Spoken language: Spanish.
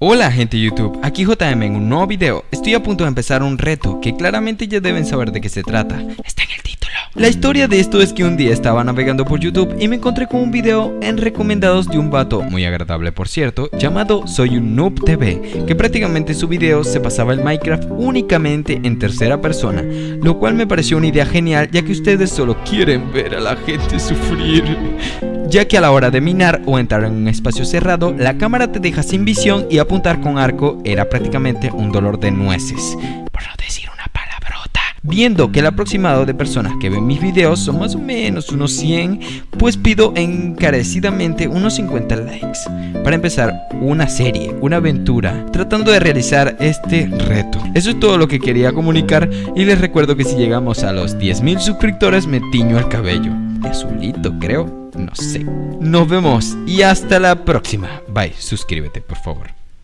Hola gente YouTube, aquí JM en un nuevo video. Estoy a punto de empezar un reto que claramente ya deben saber de qué se trata. La historia de esto es que un día estaba navegando por YouTube y me encontré con un video en recomendados de un vato, muy agradable por cierto, llamado Soy un Noob TV, que prácticamente su video se pasaba el Minecraft únicamente en tercera persona, lo cual me pareció una idea genial ya que ustedes solo quieren ver a la gente sufrir ya que a la hora de minar o entrar en un espacio cerrado, la cámara te deja sin visión y apuntar con arco era prácticamente un dolor de nueces, por no decir. Viendo que el aproximado de personas que ven mis videos son más o menos unos 100, pues pido encarecidamente unos 50 likes para empezar una serie, una aventura, tratando de realizar este reto. Eso es todo lo que quería comunicar y les recuerdo que si llegamos a los 10.000 suscriptores me tiño el cabello. De azulito creo. No sé. Nos vemos y hasta la próxima. Bye, suscríbete por favor.